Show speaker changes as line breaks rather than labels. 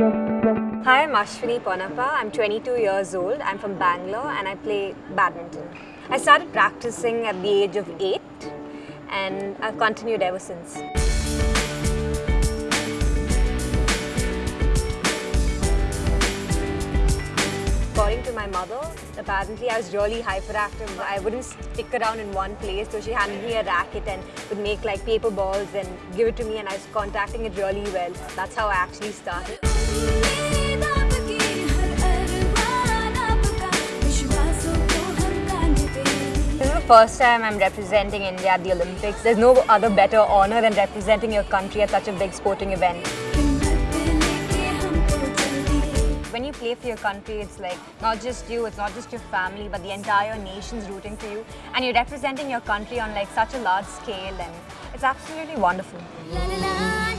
Hi, I'm Ashwini Ponnappa. I'm 22 years old. I'm from Bangalore and I play badminton. I started practicing at the age of 8 and I've continued ever since. Mother, apparently I was really hyperactive. I wouldn't stick around in one place, so she handed me a racket and would make like paper balls and give it to me and I was contacting it really well. That's how I actually started. This is the first time I'm representing India at the Olympics. There's no other better honor than representing your country at such a big sporting event. Play for your country, it's like not just you, it's not just your family, but the entire nation's rooting for you. And you're representing your country on like such a large scale and it's absolutely wonderful.
La la la